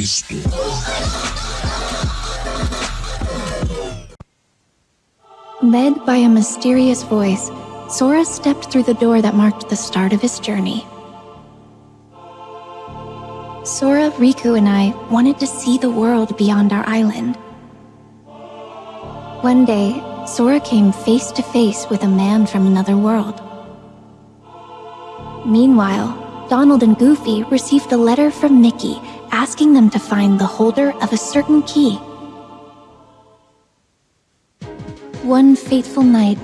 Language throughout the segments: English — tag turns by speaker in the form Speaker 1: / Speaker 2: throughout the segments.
Speaker 1: Cristo.
Speaker 2: Led by a mysterious voice, Sora stepped through the door that marked the start of his journey. Sora, Riku, and I wanted to see the world beyond our island. One day, Sora came face to face with a man from another world. Meanwhile, Donald and Goofy received a letter from Mickey asking them to find the holder of a certain key. One fateful night,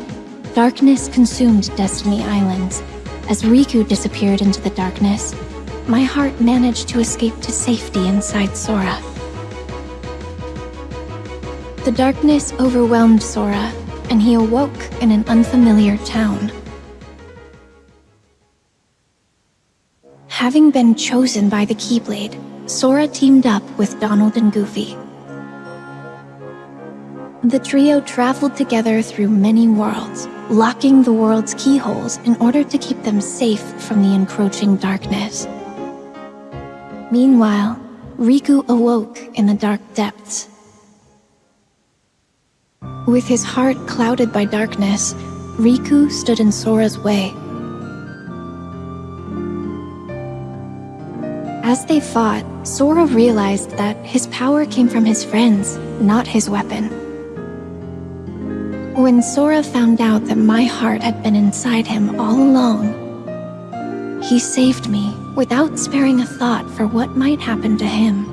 Speaker 2: darkness consumed Destiny Islands. As Riku disappeared into the darkness, my heart managed to escape to safety inside Sora. The darkness overwhelmed Sora, and he awoke in an unfamiliar town. Having been chosen by the Keyblade, Sora teamed up with Donald and Goofy. The trio traveled together through many worlds, locking the world's keyholes in order to keep them safe from the encroaching darkness. Meanwhile, Riku awoke in the dark depths. With his heart clouded by darkness, Riku stood in Sora's way. As they fought, Sora realized that his power came from his friends, not his weapon. When Sora found out that my heart had been inside him all along, he saved me without sparing a thought for what might happen to him.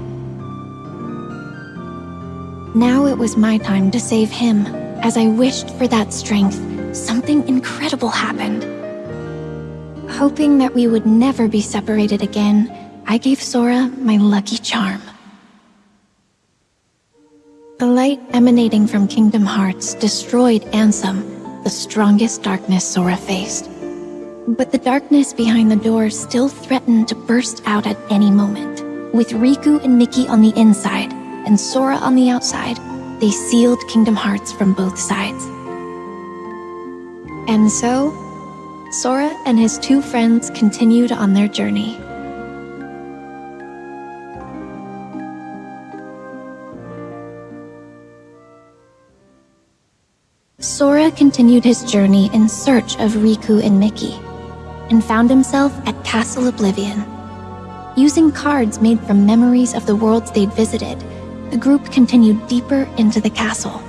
Speaker 2: Now it was my time to save him. As I wished for that strength, something incredible happened. Hoping that we would never be separated again, I gave Sora my lucky charm. The light emanating from Kingdom Hearts destroyed Ansem, the strongest darkness Sora faced. But the darkness behind the door still threatened to burst out at any moment. With Riku and Mickey on the inside, and Sora on the outside, they sealed Kingdom Hearts from both sides. And so, Sora and his two friends continued on their journey. Sora continued his journey in search of Riku and Mickey, and found himself at Castle Oblivion. Using cards made from memories of the worlds they'd visited, the group continued deeper into the castle.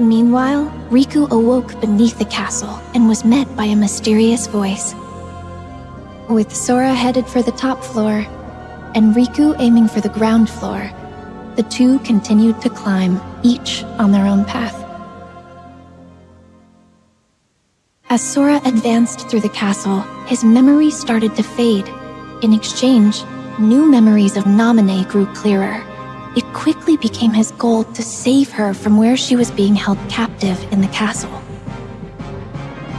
Speaker 2: Meanwhile, Riku awoke beneath the castle and was met by a mysterious voice. With Sora headed for the top floor, and Riku aiming for the ground floor, the two continued to climb, each on their own path. As Sora advanced through the castle, his memories started to fade. In exchange, new memories of Naminé grew clearer. It quickly became his goal to save her from where she was being held captive in the castle.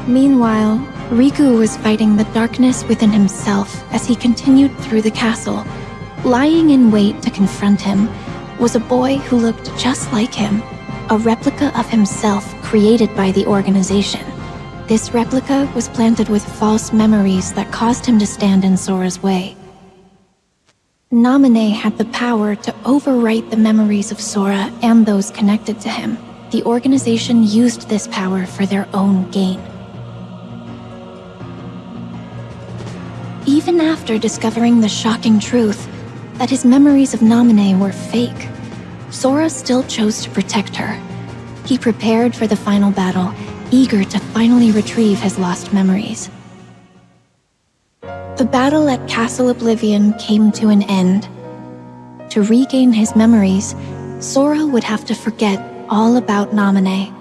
Speaker 2: Meanwhile, Riku was fighting the darkness within himself as he continued through the castle. Lying in wait to confront him was a boy who looked just like him, a replica of himself created by the organization. This replica was planted with false memories that caused him to stand in Sora's way. Naminé had the power to overwrite the memories of Sora and those connected to him. The organization used this power for their own gain. Even after discovering the shocking truth that his memories of Naminé were fake, Sora still chose to protect her. He prepared for the final battle eager to finally retrieve his lost memories. The battle at Castle Oblivion came to an end. To regain his memories, Sora would have to forget all about Naminé.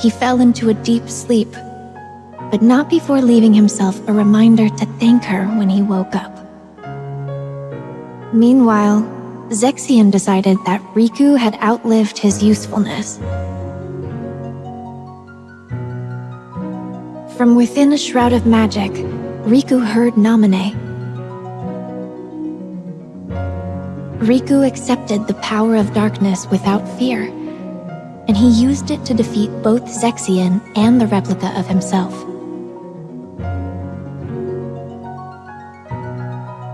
Speaker 2: He fell into a deep sleep, but not before leaving himself a reminder to thank her when he woke up. Meanwhile, Zexion decided that Riku had outlived his usefulness From within a shroud of magic, Riku heard Naminé. Riku accepted the power of darkness without fear, and he used it to defeat both Zexion and the replica of himself.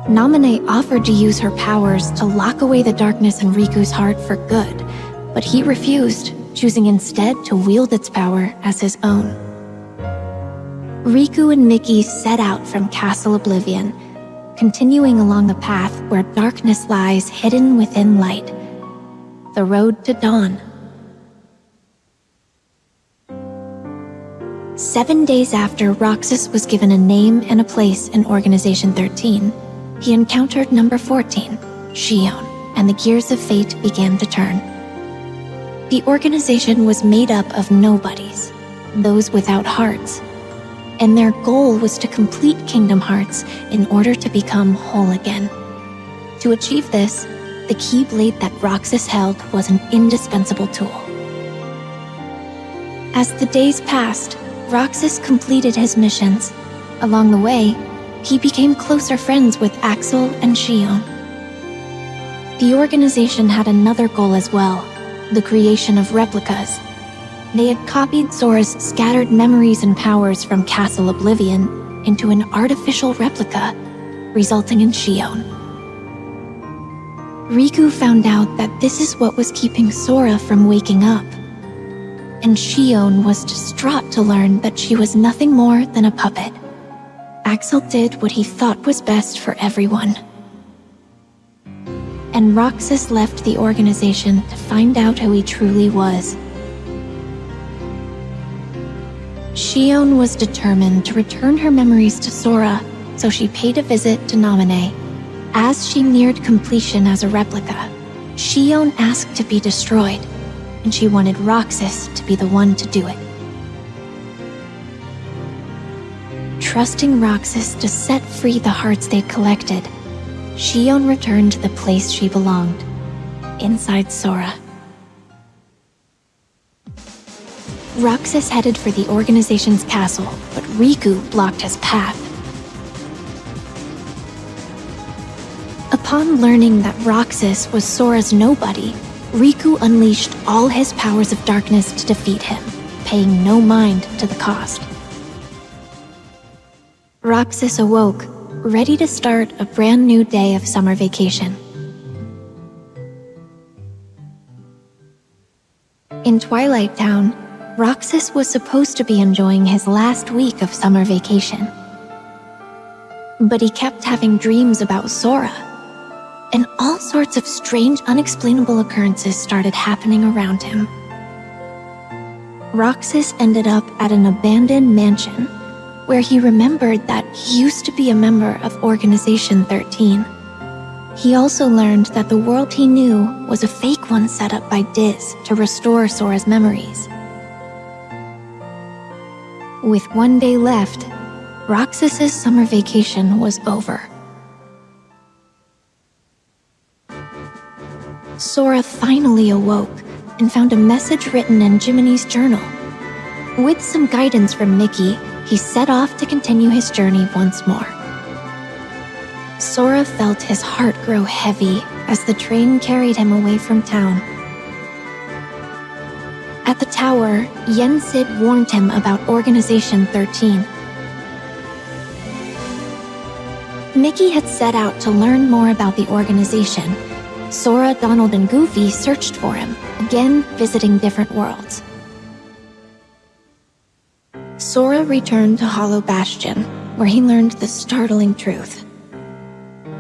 Speaker 2: Naminé offered to use her powers to lock away the darkness in Riku's heart for good, but he refused, choosing instead to wield its power as his own. Riku and Mickey set out from Castle Oblivion, continuing along the path where darkness lies hidden within light. The road to dawn. Seven days after Roxas was given a name and a place in Organization 13, he encountered number 14, Xion, and the gears of fate began to turn. The organization was made up of nobodies, those without hearts, and their goal was to complete Kingdom Hearts in order to become whole again. To achieve this, the Keyblade that Roxas held was an indispensable tool. As the days passed, Roxas completed his missions. Along the way, he became closer friends with Axel and Xion. The organization had another goal as well, the creation of replicas. They had copied Sora's scattered memories and powers from Castle Oblivion into an artificial replica, resulting in Xion. Riku found out that this is what was keeping Sora from waking up. And Xion was distraught to learn that she was nothing more than a puppet. Axel did what he thought was best for everyone. And Roxas left the organization to find out who he truly was. Xion was determined to return her memories to Sora, so she paid a visit to Naminé. As she neared completion as a replica, Xion asked to be destroyed, and she wanted Roxas to be the one to do it. trusting Roxas to set free the hearts they'd collected, Xion returned to the place she belonged, inside Sora. Roxas headed for the organization's castle, but Riku blocked his path. Upon learning that Roxas was Sora's nobody, Riku unleashed all his powers of darkness to defeat him, paying no mind to the cost. Roxas awoke, ready to start a brand new day of summer vacation. In Twilight Town, Roxas was supposed to be enjoying his last week of summer vacation. But he kept having dreams about Sora, and all sorts of strange, unexplainable occurrences started happening around him. Roxas ended up at an abandoned mansion where he remembered that he used to be a member of Organization 13. He also learned that the world he knew was a fake one set up by Diz to restore Sora's memories. With one day left, Roxas's summer vacation was over. Sora finally awoke and found a message written in Jiminy's journal. With some guidance from Mickey, he set off to continue his journey once more. Sora felt his heart grow heavy as the train carried him away from town. At the tower, Yen Sid warned him about Organization 13. Mickey had set out to learn more about the organization. Sora, Donald, and Goofy searched for him, again visiting different worlds. Sora returned to Hollow Bastion, where he learned the startling truth.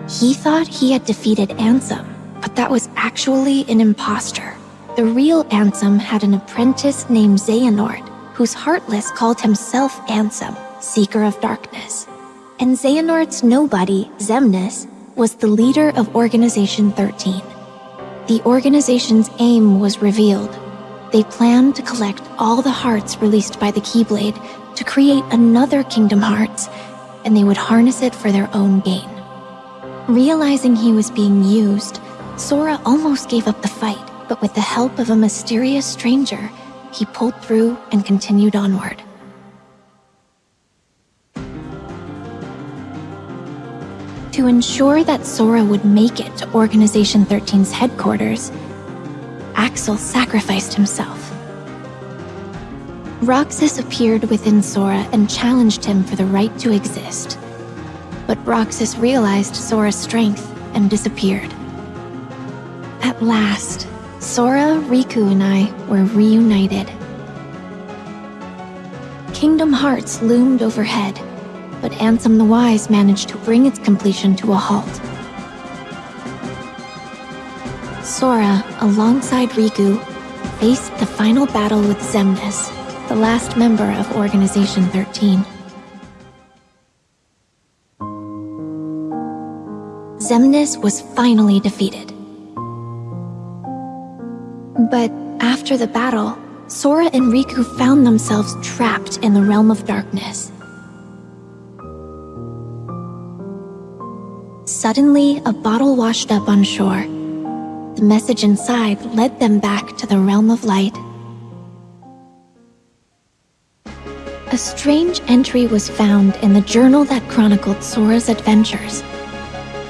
Speaker 2: He thought he had defeated Ansem, but that was actually an impostor. The real Ansem had an apprentice named Xehanort, whose Heartless called himself Ansem, Seeker of Darkness. And Xehanort's nobody, Xemnas, was the leader of Organization 13. The organization's aim was revealed. They planned to collect all the hearts released by the Keyblade to create another Kingdom Hearts, and they would harness it for their own gain. Realizing he was being used, Sora almost gave up the fight, but with the help of a mysterious stranger, he pulled through and continued onward. To ensure that Sora would make it to Organization 13's headquarters, Axel sacrificed himself. Roxas appeared within Sora and challenged him for the right to exist. but Roxas realized Sora's strength and disappeared. At last, Sora, Riku, and I were reunited. Kingdom Hearts loomed overhead, but Ansem the Wise managed to bring its completion to a halt. Sora, alongside Riku, faced the final battle with Xemnas, the last member of Organization 13. Xemnas was finally defeated. But after the battle, Sora and Riku found themselves trapped in the realm of darkness. Suddenly, a bottle washed up on shore. The message inside led them back to the realm of light. A strange entry was found in the journal that chronicled Sora's adventures.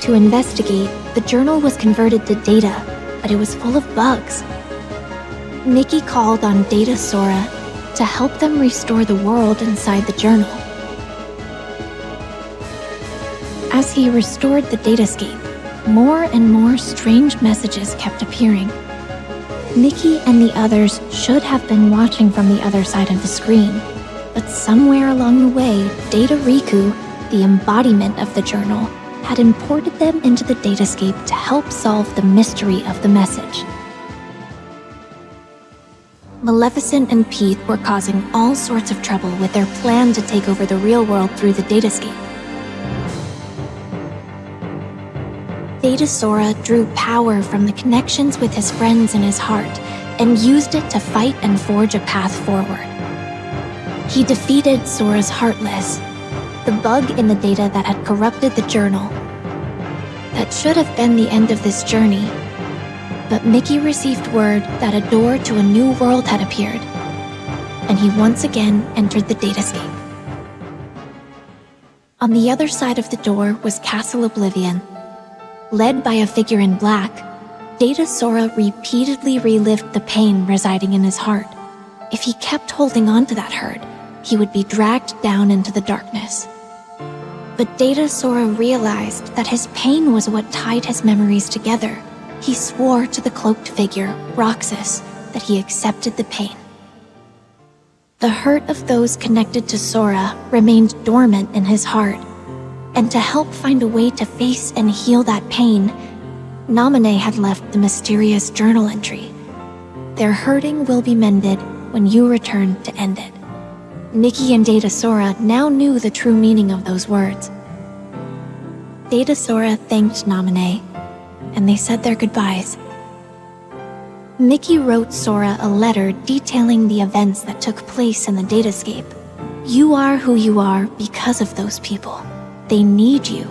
Speaker 2: To investigate, the journal was converted to data, but it was full of bugs. Mickey called on Data Sora to help them restore the world inside the journal. As he restored the datascape, more and more strange messages kept appearing. Mickey and the others should have been watching from the other side of the screen, but somewhere along the way, Data Riku, the embodiment of the journal, had imported them into the datascape to help solve the mystery of the message. Maleficent and Pete were causing all sorts of trouble with their plan to take over the real world through the datascape. Data Sora drew power from the connections with his friends in his heart and used it to fight and forge a path forward. He defeated Sora's Heartless, the bug in the data that had corrupted the journal. That should have been the end of this journey, but Mickey received word that a door to a new world had appeared, and he once again entered the datascape. On the other side of the door was Castle Oblivion. Led by a figure in black, Data Sora repeatedly relived the pain residing in his heart. If he kept holding on to that hurt, he would be dragged down into the darkness. But Data Sora realized that his pain was what tied his memories together he swore to the cloaked figure, Roxas, that he accepted the pain. The hurt of those connected to Sora remained dormant in his heart, and to help find a way to face and heal that pain, Naminé had left the mysterious journal entry. Their hurting will be mended when you return to end it. Mickey and Data Sora now knew the true meaning of those words. Data Sora thanked Naminé and they said their goodbyes. Mickey wrote Sora a letter detailing the events that took place in the datascape. You are who you are because of those people. They need you,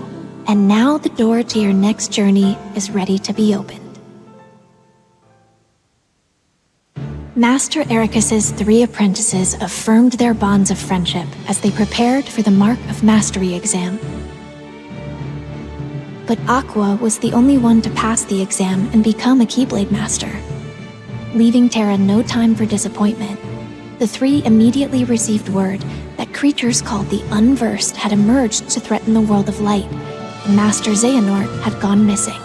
Speaker 2: and now the door to your next journey is ready to be opened. Master Eraqus's three apprentices affirmed their bonds of friendship as they prepared for the Mark of Mastery exam but Aqua was the only one to pass the exam and become a Keyblade Master. Leaving Terra no time for disappointment, the three immediately received word that creatures called the Unversed had emerged to threaten the world of light, and Master Xehanort had gone missing.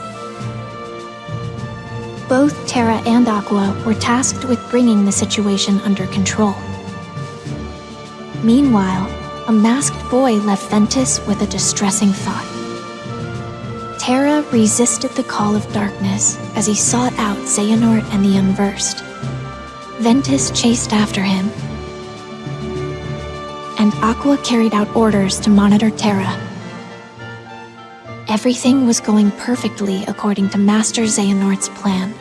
Speaker 2: Both Terra and Aqua were tasked with bringing the situation under control. Meanwhile, a masked boy left Ventus with a distressing thought. Terra resisted the call of darkness as he sought out Xehanort and the Unversed. Ventus chased after him, and Aqua carried out orders to monitor Terra. Everything was going perfectly according to Master Xehanort's plan.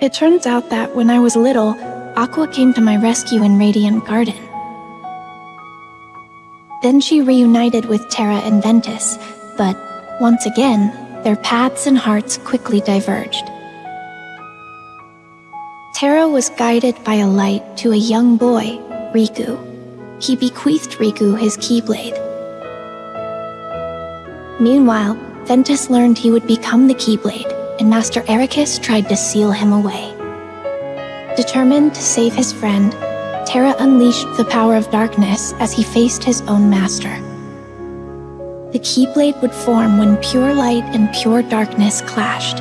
Speaker 2: It turns out that when I was little, Aqua came to my rescue in Radiant Garden. Then she reunited with Terra and Ventus, but once again, their paths and hearts quickly diverged. Terra was guided by a light to a young boy, Riku. He bequeathed Riku his Keyblade. Meanwhile, Ventus learned he would become the Keyblade, and Master Eraqus tried to seal him away. Determined to save his friend, Terra unleashed the power of darkness as he faced his own master. The Keyblade would form when pure light and pure darkness clashed.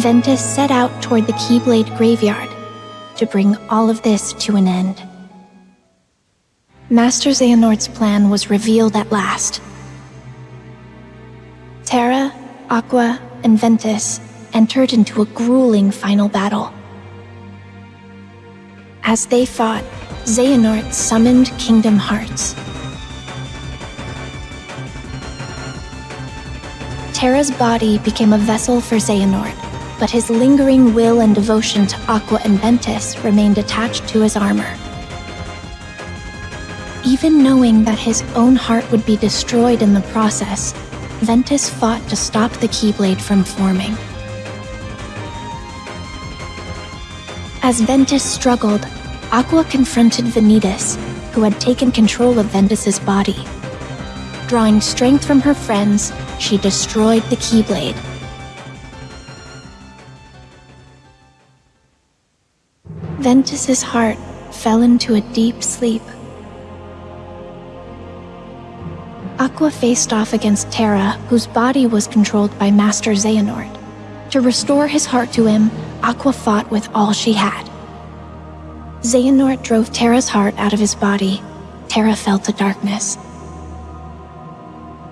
Speaker 2: Ventus set out toward the Keyblade graveyard to bring all of this to an end. Master Xehanort's plan was revealed at last. Terra, Aqua, and Ventus entered into a grueling final battle. As they fought, Xehanort summoned Kingdom Hearts. Terra's body became a vessel for Xehanort, but his lingering will and devotion to Aqua and Ventus remained attached to his armor. Even knowing that his own heart would be destroyed in the process, Ventus fought to stop the Keyblade from forming. As Ventus struggled, Aqua confronted Vanitas, who had taken control of Ventus's body. Drawing strength from her friends, she destroyed the Keyblade. Ventus's heart fell into a deep sleep. Aqua faced off against Terra, whose body was controlled by Master Xehanort. To restore his heart to him, Aqua fought with all she had. Xehanort drove Terra's heart out of his body. Terra fell to darkness.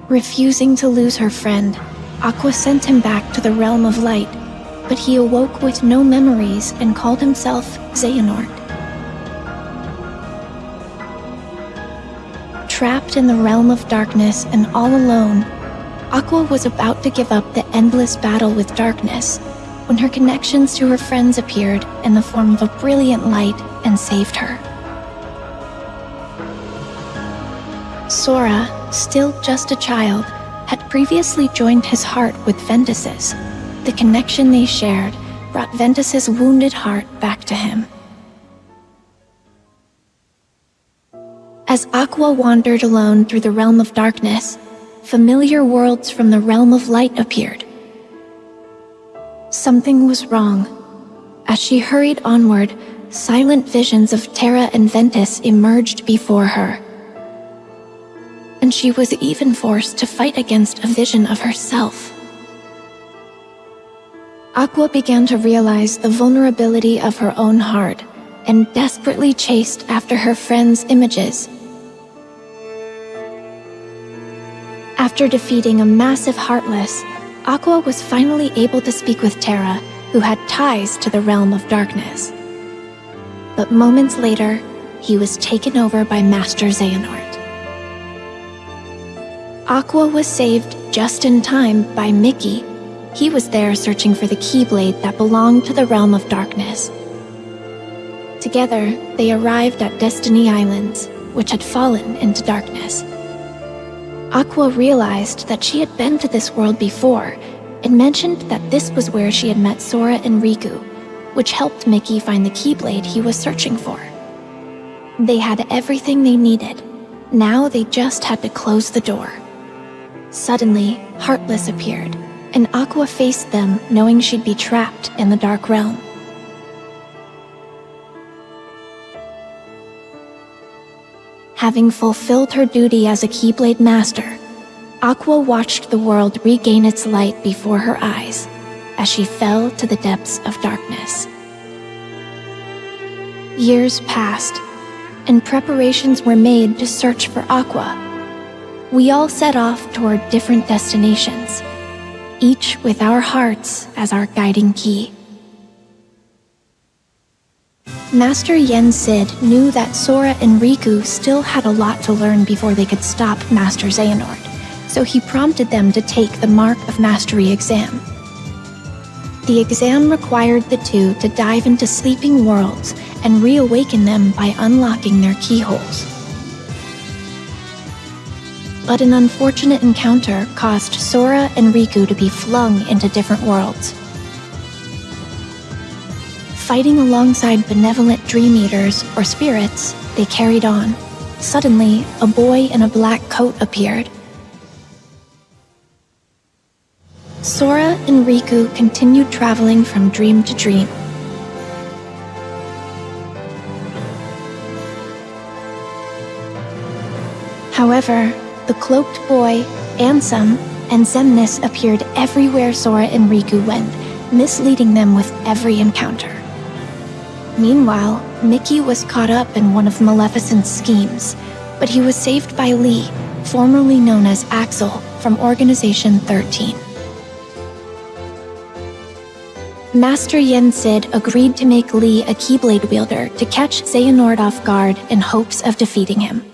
Speaker 2: Refusing to lose her friend, Aqua sent him back to the realm of light, but he awoke with no memories and called himself Xehanort. Trapped in the realm of darkness and all alone, Aqua was about to give up the endless battle with darkness when her connections to her friends appeared in the form of a brilliant light and saved her. Sora, still just a child, had previously joined his heart with Ventus's. The connection they shared brought Ventus's wounded heart back to him. As Aqua wandered alone through the realm of darkness, familiar worlds from the realm of light appeared. Something was wrong. As she hurried onward, silent visions of Terra and Ventus emerged before her. And she was even forced to fight against a vision of herself. Aqua began to realize the vulnerability of her own heart and desperately chased after her friends' images After defeating a massive Heartless, Aqua was finally able to speak with Terra, who had ties to the realm of darkness. But moments later, he was taken over by Master Xehanort. Aqua was saved just in time by Mickey. He was there searching for the Keyblade that belonged to the realm of darkness. Together, they arrived at Destiny Islands, which had fallen into darkness. Aqua realized that she had been to this world before and mentioned that this was where she had met Sora and Riku, which helped Mickey find the Keyblade he was searching for. They had everything they needed. Now they just had to close the door. Suddenly, Heartless appeared, and Aqua faced them knowing she'd be trapped in the Dark Realm. Having fulfilled her duty as a Keyblade Master, Aqua watched the world regain its light before her eyes as she fell to the depths of darkness. Years passed, and preparations were made to search for Aqua. We all set off toward different destinations, each with our hearts as our guiding key. Master Yen Sid knew that Sora and Riku still had a lot to learn before they could stop Master Xehanort, so he prompted them to take the Mark of Mastery exam. The exam required the two to dive into sleeping worlds and reawaken them by unlocking their keyholes. But an unfortunate encounter caused Sora and Riku to be flung into different worlds. Fighting alongside benevolent dream eaters or spirits, they carried on. Suddenly, a boy in a black coat appeared. Sora and Riku continued traveling from dream to dream. However, the cloaked boy, Ansem, and Xemnas appeared everywhere Sora and Riku went, misleading them with every encounter. Meanwhile, Mickey was caught up in one of Maleficent's schemes, but he was saved by Lea, formerly known as Axel, from Organization 13. Master Yen Sid agreed to make Lea a Keyblade wielder to catch Xehanort off guard in hopes of defeating him.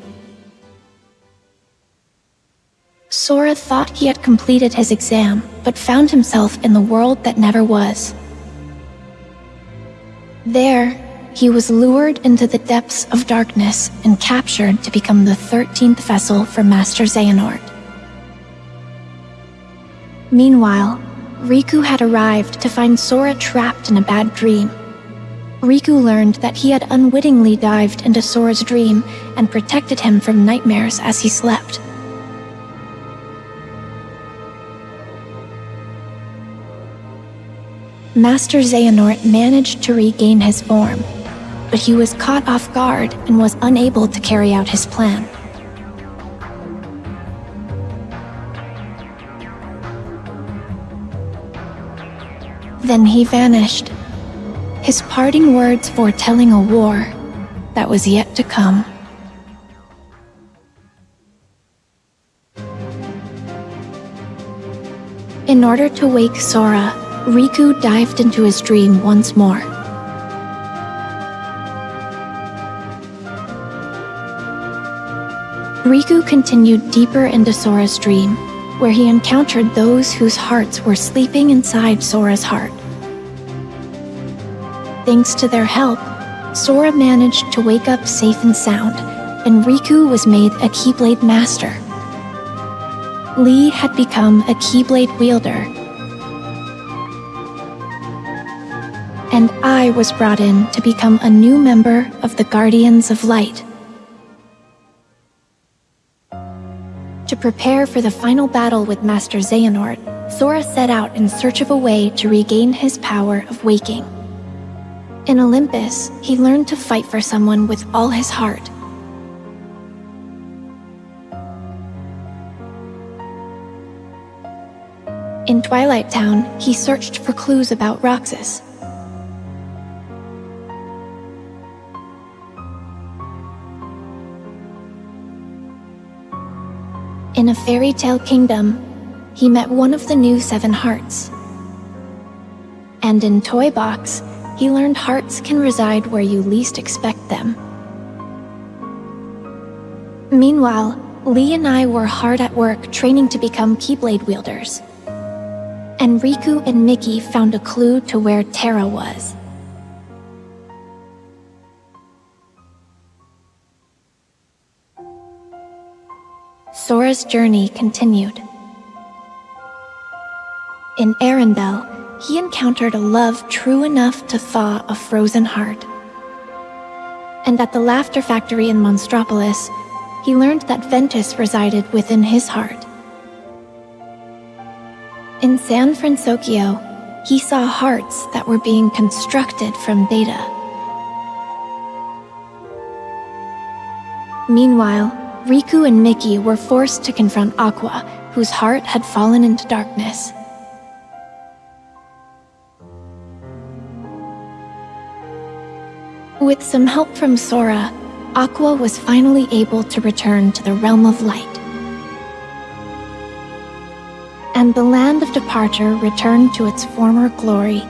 Speaker 2: Sora thought he had completed his exam, but found himself in the world that never was. There, he was lured into the depths of darkness and captured to become the 13th vessel for Master Xehanort. Meanwhile, Riku had arrived to find Sora trapped in a bad dream. Riku learned that he had unwittingly dived into Sora's dream and protected him from nightmares as he slept. Master Xehanort managed to regain his form, but he was caught off guard and was unable to carry out his plan. Then he vanished, his parting words foretelling a war that was yet to come. In order to wake Sora, Riku dived into his dream once more. Riku continued deeper into Sora's dream, where he encountered those whose hearts were sleeping inside Sora's heart. Thanks to their help, Sora managed to wake up safe and sound, and Riku was made a Keyblade Master. Lea had become a Keyblade wielder, and I was brought in to become a new member of the Guardians of Light. To prepare for the final battle with Master Xehanort, Sora set out in search of a way to regain his power of waking. In Olympus, he learned to fight for someone with all his heart. In Twilight Town, he searched for clues about Roxas. In a fairy tale kingdom, he met one of the new Seven Hearts. And in Toy Box, he learned hearts can reside where you least expect them. Meanwhile, Lea and I were hard at work training to become Keyblade wielders. And Riku and Mickey found a clue to where Terra was. Sora's journey continued. In Arendelle, he encountered a love true enough to thaw a frozen heart. And at the Laughter Factory in Monstropolis, he learned that Ventus resided within his heart. In San Fransokyo, he saw hearts that were being constructed from data. Meanwhile, Riku and Mickey were forced to confront Aqua, whose heart had fallen into darkness. With some help from Sora, Aqua was finally able to return to the realm of light. And the land of departure returned to its former glory.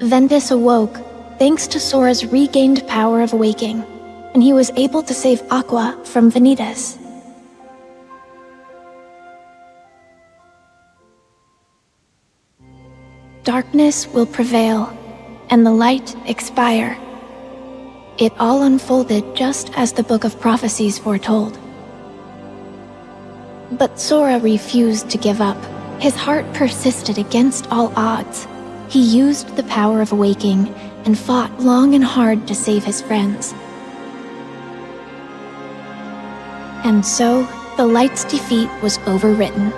Speaker 2: Ventus awoke, thanks to Sora's regained power of waking and he was able to save Aqua from Vanitas. Darkness will prevail, and the light expire. It all unfolded just as the Book of Prophecies foretold. But Sora refused to give up. His heart persisted against all odds. He used the power of waking and fought long and hard to save his friends. And so, the Light's defeat was overwritten,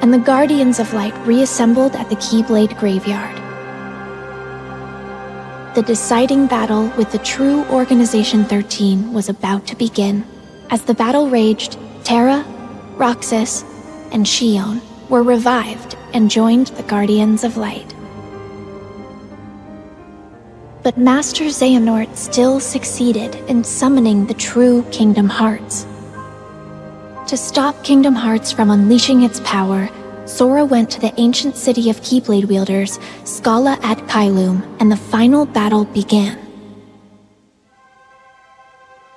Speaker 2: and the Guardians of Light reassembled at the Keyblade Graveyard. The deciding battle with the true Organization 13 was about to begin. As the battle raged, Terra, Roxas, and Xion were revived and joined the Guardians of Light. But Master Xehanort still succeeded in summoning the true Kingdom Hearts. To stop Kingdom Hearts from unleashing its power, Sora went to the ancient city of Keyblade wielders, Scala ad Caelum, and the final battle began.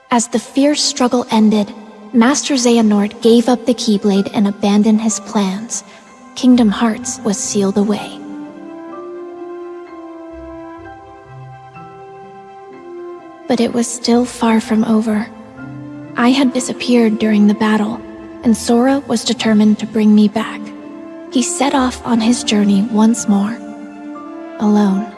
Speaker 2: As the fierce struggle ended, Master Xehanort gave up the Keyblade and abandoned his plans. Kingdom Hearts was sealed away. But it was still far from over. I had disappeared during the battle, and Sora was determined to bring me back. He set off on his journey once more, alone.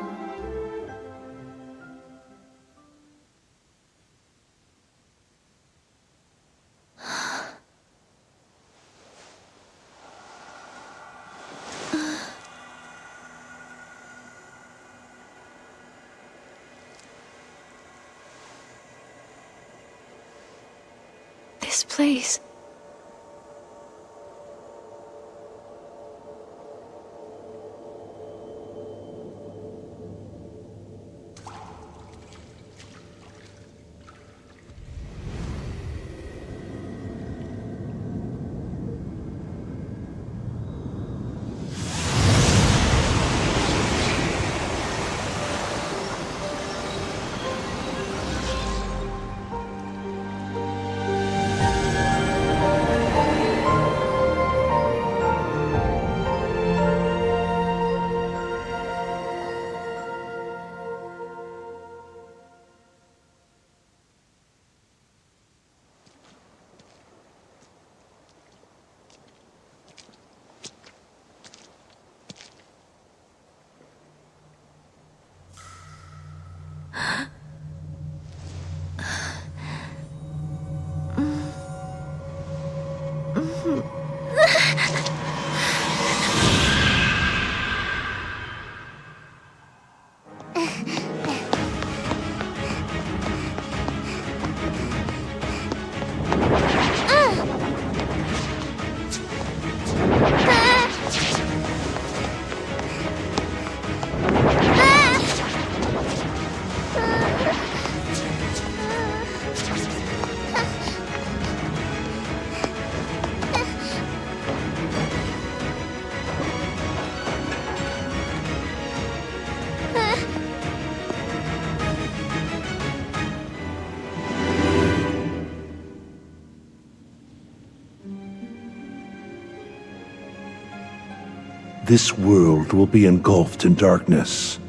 Speaker 2: This
Speaker 1: world will be engulfed in darkness.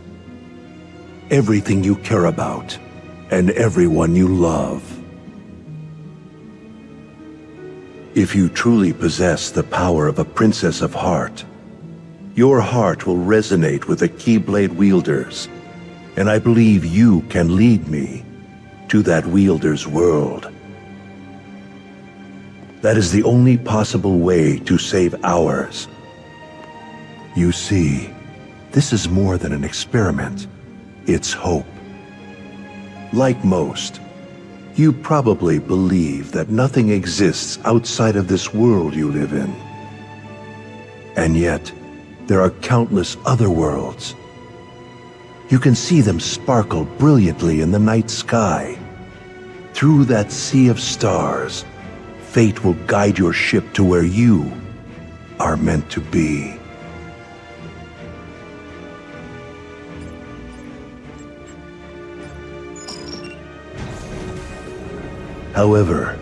Speaker 1: Everything you care about, and everyone you love. If you truly possess the power of a Princess of Heart, your heart will resonate with the Keyblade wielders, and I believe you can lead me to that wielder's world. That is the only possible way to save ours. You see, this is more than an experiment. It's hope. Like most, you probably believe that nothing exists outside of this world you live in. And yet, there are countless other worlds. You can see them sparkle brilliantly in the night sky. Through that sea of stars, fate will guide your ship to where you are meant to be. However,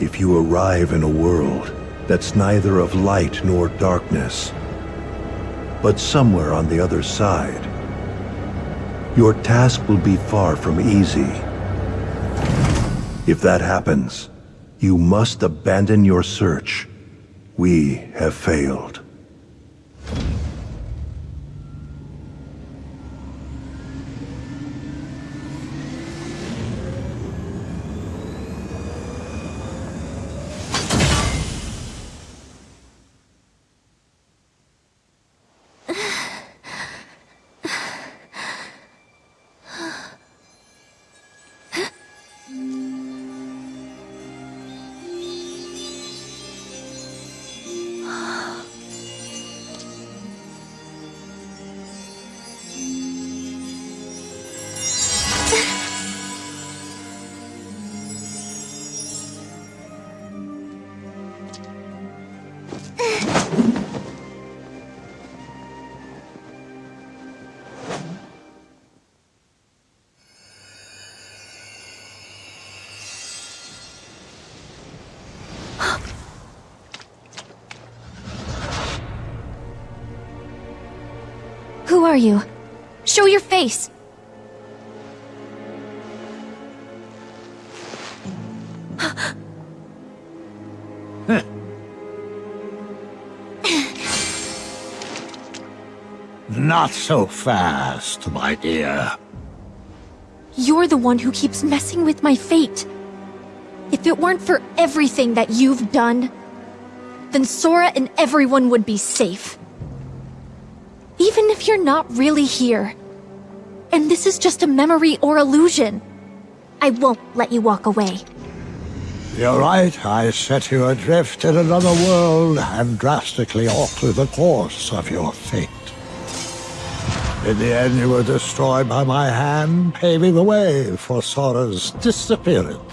Speaker 1: if you arrive in a world that's neither of light nor darkness, but somewhere on the other side, your task will be far from easy. If that happens, you must abandon your search. We have failed.
Speaker 2: Are you? Show your face!
Speaker 3: Not so fast, my dear.
Speaker 2: You're the one who keeps messing with my fate. If it weren't for everything that you've done, then Sora and everyone would be safe. If you're not really here, and this is just a memory or illusion, I won't let you walk away.
Speaker 3: You're right, I set you adrift in another world and drastically altered the course of your fate. In the end, you were destroyed by my hand, paving the way for Sora's disappearance.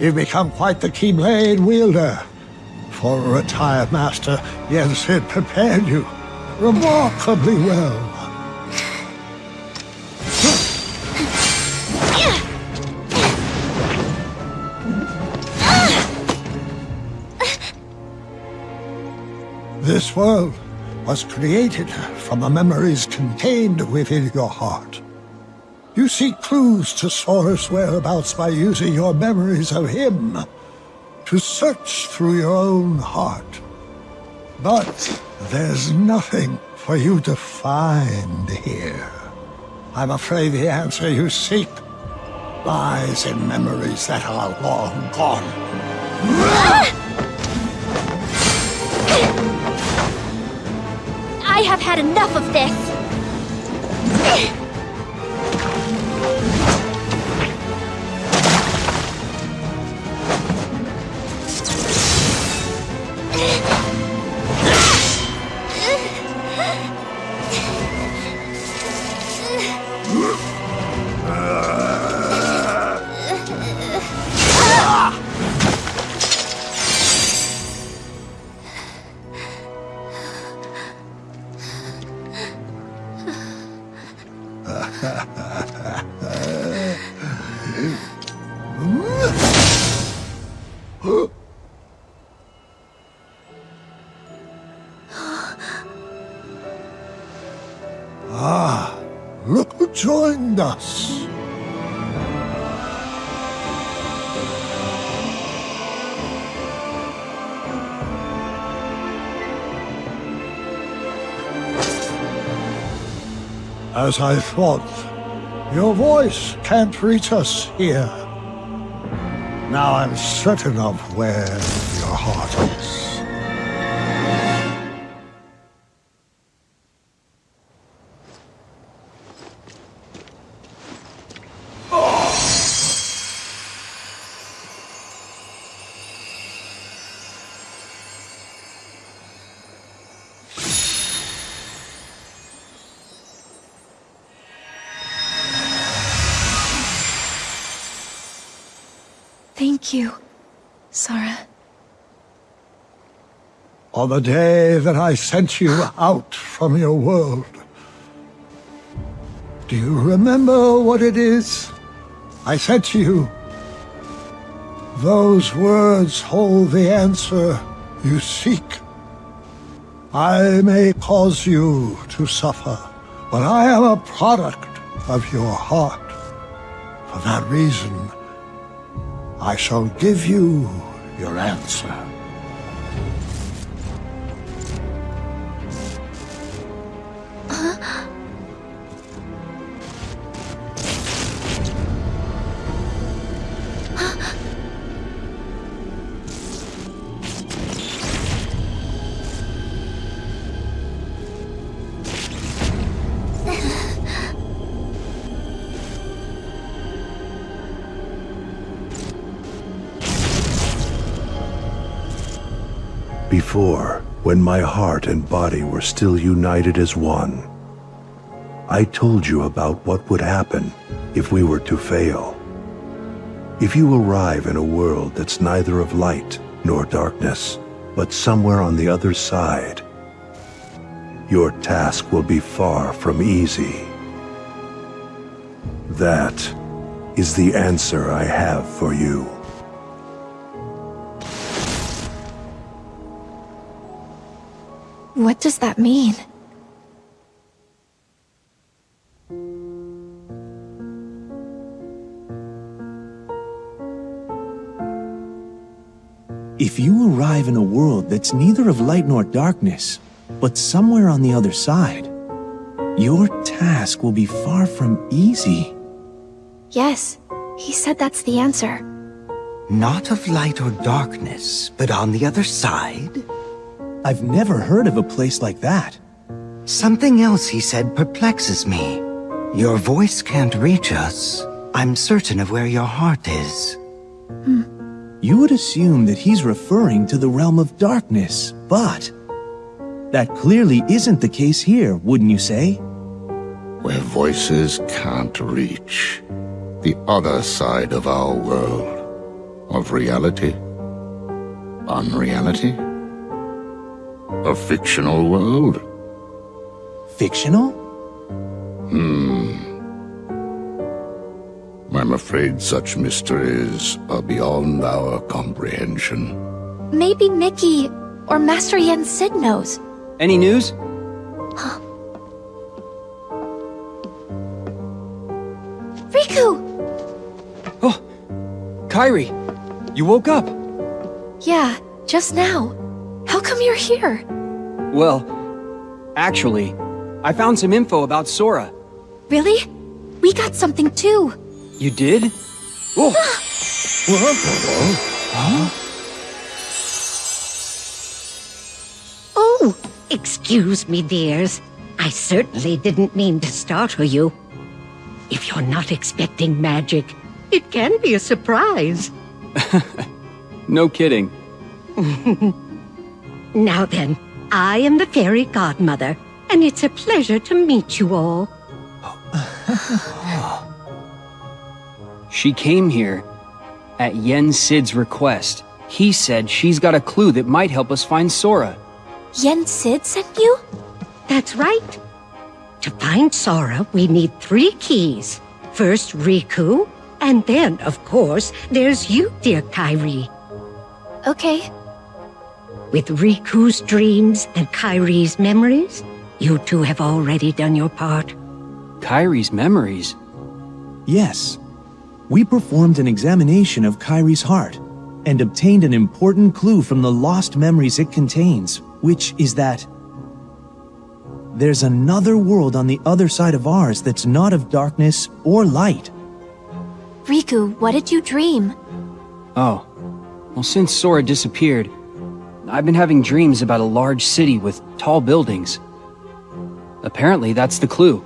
Speaker 3: You've become quite the Keyblade wielder. For a retired master, Yen Sid prepared you remarkably well. This world was created from the memories contained within your heart. You seek clues to Sora's whereabouts by using your memories of him to search through your own heart. But there's nothing for you to find here. I'm afraid the answer you seek lies in memories that are long gone.
Speaker 2: I have had enough of this!
Speaker 3: Ah, look who joined us. As I thought, your voice can't reach us here. Now I'm certain of where your heart is. On the day that I sent you out from your world. Do you remember what it is I said to you? Those words hold the answer you seek. I may cause you to suffer, but I am a product of your heart. For that reason, I shall give you your answer.
Speaker 1: My heart and body were still united as one, I told you about what would happen if we were to fail. If you arrive in a world that's neither of light nor darkness, but somewhere on the other side, your task will be far from easy. That is the answer I have for you.
Speaker 2: What does that mean?
Speaker 4: If you arrive in a world that's neither of light nor darkness, but somewhere on the other side, your task will be far from easy.
Speaker 2: Yes, he said that's the answer.
Speaker 5: Not of light or darkness, but on the other side?
Speaker 4: I've never heard of a place like that.
Speaker 5: Something else he said perplexes me. Your voice can't reach us. I'm certain of where your heart is. Hmm.
Speaker 4: You would assume that he's referring to the realm of darkness, but... That clearly isn't the case here, wouldn't you say?
Speaker 6: Where voices can't reach. The other side of our world. Of reality. Unreality. A fictional world.
Speaker 4: Fictional? Hmm.
Speaker 6: I'm afraid such mysteries are beyond our comprehension.
Speaker 2: Maybe Mickey or Master Yen Sid knows.
Speaker 7: Any news? Huh.
Speaker 2: Riku!
Speaker 7: Oh, Kairi, you woke up.
Speaker 2: Yeah, just now. How come you're here?
Speaker 7: Well, actually, I found some info about Sora.
Speaker 2: Really? We got something too.
Speaker 7: You did? Oh,
Speaker 8: Oh, excuse me, dears. I certainly didn't mean to startle you. If you're not expecting magic, it can be a surprise.
Speaker 7: no kidding.
Speaker 8: Now then, I am the fairy godmother, and it's a pleasure to meet you all.
Speaker 7: She came here at Yen Sid's request. He said she's got a clue that might help us find Sora.
Speaker 2: Yen Sid sent you?
Speaker 8: That's right. To find Sora, we need three keys. First, Riku, and then, of course, there's you, dear Kairi.
Speaker 2: Okay.
Speaker 8: With Riku's dreams and Kairi's memories, you two have already done your part.
Speaker 7: Kairi's memories.
Speaker 4: Yes. We performed an examination of Kairi's heart and obtained an important clue from the lost memories it contains, which is that there's another world on the other side of ours that's not of darkness or light.
Speaker 2: Riku, what did you dream?
Speaker 7: Oh, well, since Sora disappeared, I've been having dreams about a large city with tall buildings. Apparently, that's the clue.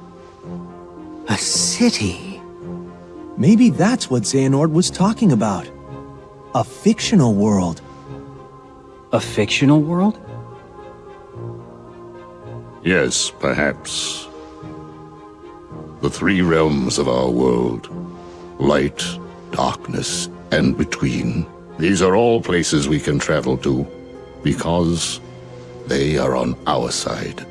Speaker 5: A city?
Speaker 4: Maybe that's what Xehanort was talking about. A fictional world.
Speaker 7: A fictional world?
Speaker 6: Yes, perhaps. The three realms of our world light, darkness, and between. These are all places we can travel to because they are on our side.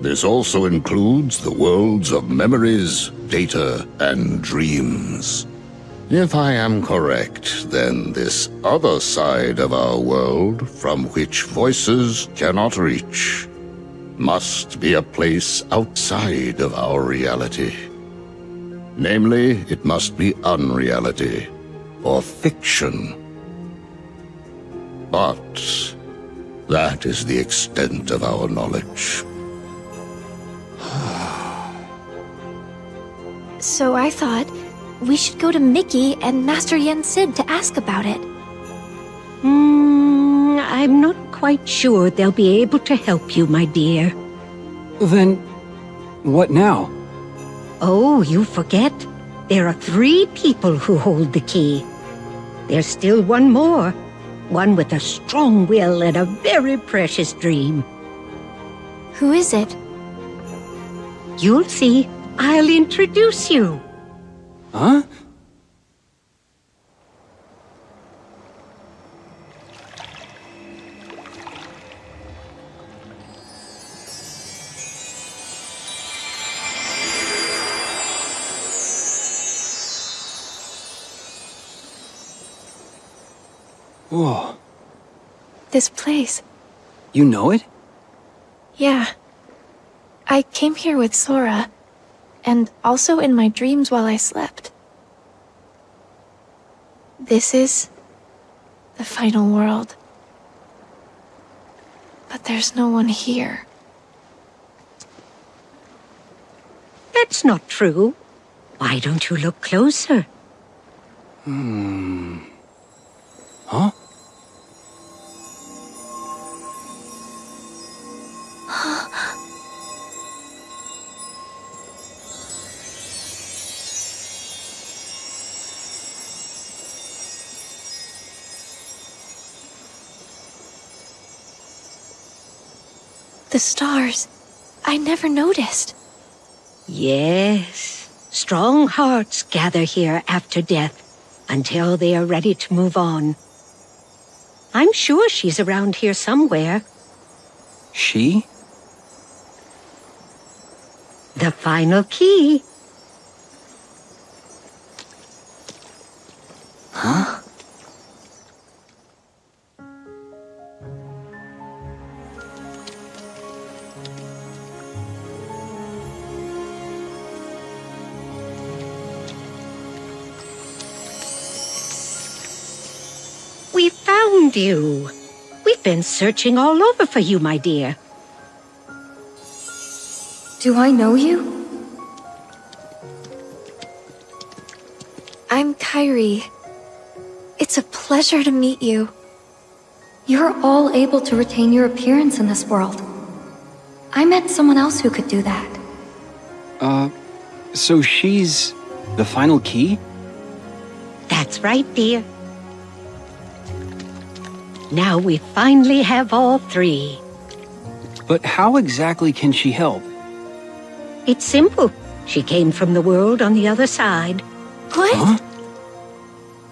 Speaker 6: This also includes the worlds of memories, data, and dreams. If I am correct, then this other side of our world, from which voices cannot reach, must be a place outside of our reality. Namely, it must be unreality, or fiction. But that is the extent of our knowledge.
Speaker 2: So I thought we should go to Mickey and Master Yen Sid to ask about it.
Speaker 8: Hmm, I'm not quite sure they'll be able to help you, my dear.
Speaker 7: Then, what now?
Speaker 8: Oh, you forget. There are three people who hold the key. There's still one more. One with a strong will and a very precious dream.
Speaker 2: Who is it?
Speaker 8: You'll see. I'll introduce you.
Speaker 7: Huh? Whoa.
Speaker 2: This place.
Speaker 7: You know it?
Speaker 2: Yeah. I came here with Sora, and also in my dreams while I slept. This is the final world. But there's no one here.
Speaker 8: That's not true. Why don't you look closer? Hmm.
Speaker 7: Huh?
Speaker 2: The stars. I never noticed.
Speaker 8: Yes. Strong hearts gather here after death until they are ready to move on. I'm sure she's around here somewhere.
Speaker 7: She?
Speaker 8: The final key. Searching all over for you, my dear.
Speaker 2: Do I know you? I'm Kairi. It's a pleasure to meet you. You're all able to retain your appearance in this world. I met someone else who could do that.
Speaker 7: Uh, so she's the final key?
Speaker 8: That's right, dear. Now we finally have all three.
Speaker 7: But how exactly can she help?
Speaker 8: It's simple. She came from the world on the other side.
Speaker 2: What?
Speaker 7: Huh?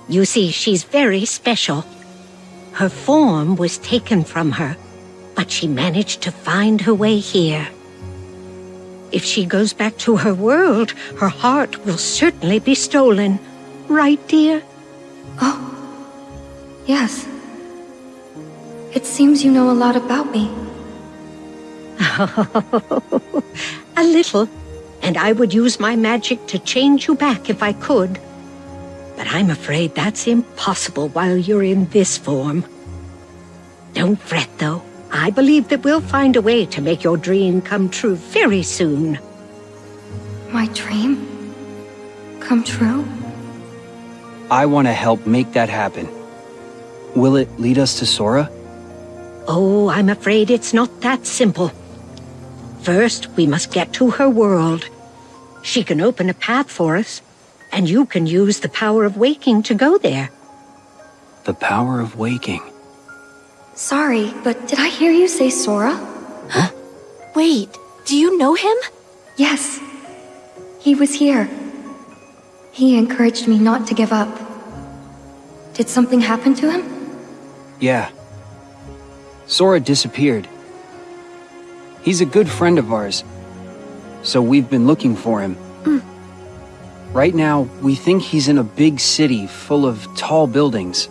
Speaker 8: You see, she's very special. Her form was taken from her, but she managed to find her way here. If she goes back to her world, her heart will certainly be stolen. Right, dear?
Speaker 2: Oh. Yes. It seems you know a lot about me.
Speaker 8: A little, and I would use my magic to change you back if I could. But I'm afraid that's impossible while you're in this form. Don't fret, though. I believe that we'll find a way to make your dream come true very soon.
Speaker 2: My dream? Come true?
Speaker 7: I want to help make that happen. Will it lead us to Sora?
Speaker 8: Oh, I'm afraid it's not that simple. First, we must get to her world. She can open a path for us, and you can use the power of waking to go there.
Speaker 7: The power of waking.
Speaker 2: Sorry, but did I hear you say Sora? Huh? Wait, do you know him? Yes. He was here. He encouraged me not to give up. Did something happen to him?
Speaker 7: Yeah. Sora disappeared. He's a good friend of ours, so we've been looking for him. Hmm. Right now, we think he's in a big city full of tall buildings.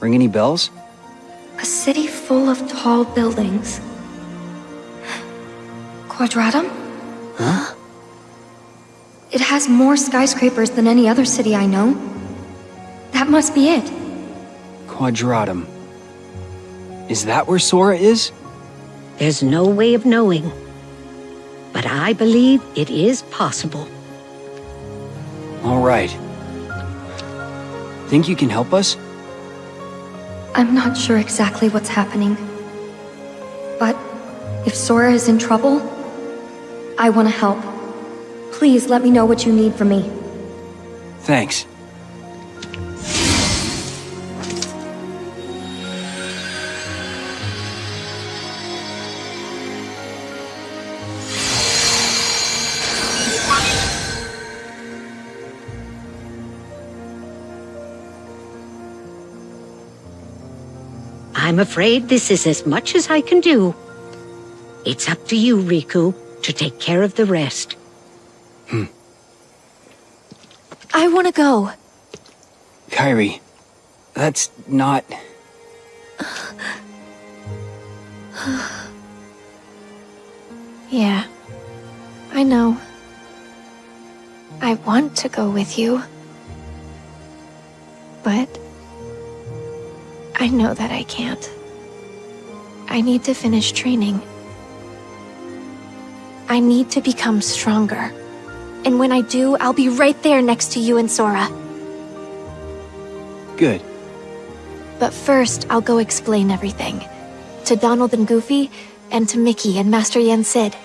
Speaker 7: Ring any bells?
Speaker 2: A city full of tall buildings. Quadratum?
Speaker 7: Huh?
Speaker 2: It has more skyscrapers than any other city I know. That must be it.
Speaker 7: Quadratum. Is that where Sora is?
Speaker 8: There's no way of knowing. But I believe it is possible.
Speaker 7: All right. Think you can help us?
Speaker 2: I'm not sure exactly what's happening. But if Sora is in trouble, I want to help. Please let me know what you need from me.
Speaker 7: Thanks.
Speaker 8: I'm afraid this is as much as I can do. It's up to you, Riku, to take care of the rest. Hmm.
Speaker 2: I want to go.
Speaker 7: Kairi, that's not.
Speaker 2: Yeah, I know. I want to go with you. But I know that I can't. I need to finish training. I need to become stronger. And when I do, I'll be right there next to you and Sora.
Speaker 7: Good.
Speaker 2: But first, I'll go explain everything. To Donald and Goofy, and to Mickey and Master Yen Sid.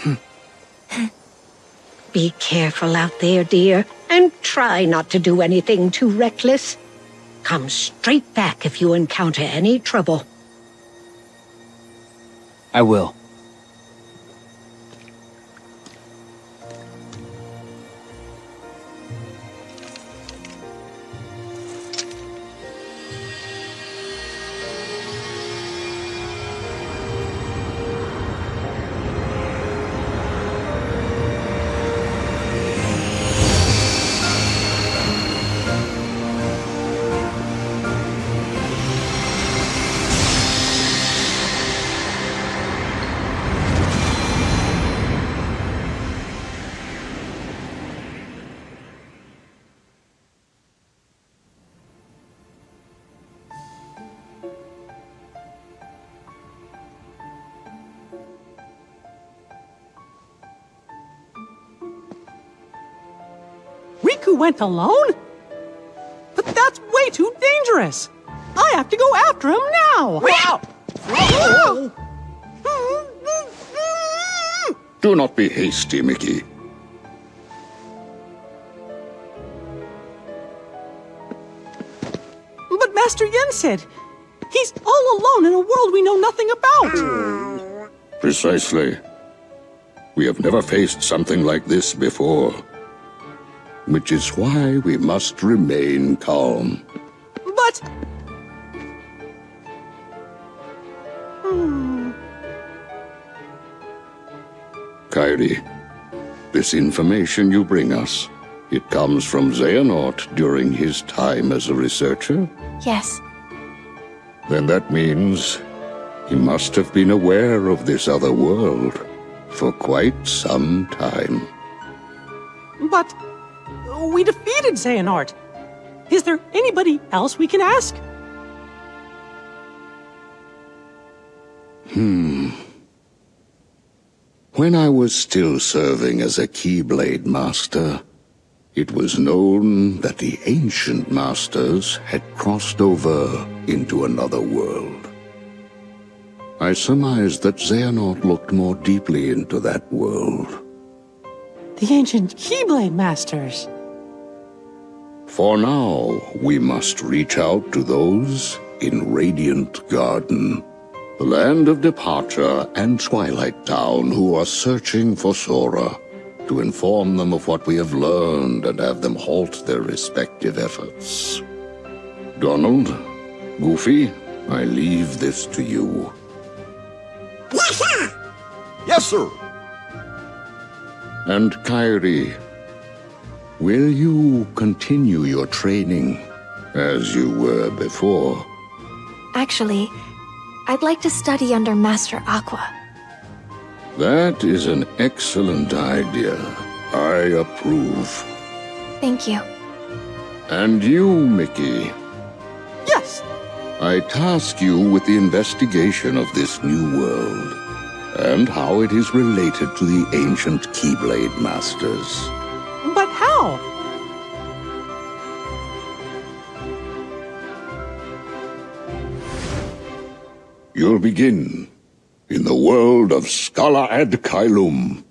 Speaker 2: Hmm.
Speaker 8: Be careful out there, dear, and try not to do anything too reckless. Come straight back if you encounter any trouble.
Speaker 7: I will.
Speaker 9: Riku went alone? But that's way too dangerous. I have to go after him now.
Speaker 6: Do not be hasty, Mickey.
Speaker 9: But Master Yen Sid he's all alone in a world we know nothing about.
Speaker 6: Precisely. We have never faced something like this before. Which is why we must remain calm.
Speaker 9: But
Speaker 6: Kairi, this information you bring us, it comes from Xehanort during his time as a researcher?
Speaker 2: Yes,
Speaker 6: Then that means he must have been aware of this other world for quite some time.
Speaker 9: but we defeated Xehanort. Is there anybody else we can ask? Hmm.
Speaker 6: When I was still serving as a Keyblade Master, it was known that the ancient masters had crossed over into another world. I surmised that Xehanort looked more deeply into that world.
Speaker 9: The ancient Keyblade Masters.
Speaker 6: For now, we must reach out to those in Radiant Garden, the land of departure and Twilight Town who are searching for Sora, to inform them of what we have learned and have them halt their respective efforts. Donald, Goofy, I leave this to you.
Speaker 1: Yes, sir.
Speaker 6: And Kairi, will you continue your training as you were before?
Speaker 2: actually, I'd like to study under Master Aqua.
Speaker 6: That is an excellent idea. I approve.
Speaker 2: Thank you.
Speaker 6: And you, Mickey,
Speaker 9: Yes,
Speaker 6: I task you with the investigation of this new world and how it is related to the ancient Keyblade Masters.
Speaker 9: How?
Speaker 6: You'll begin in the world of Scala ad Caelum.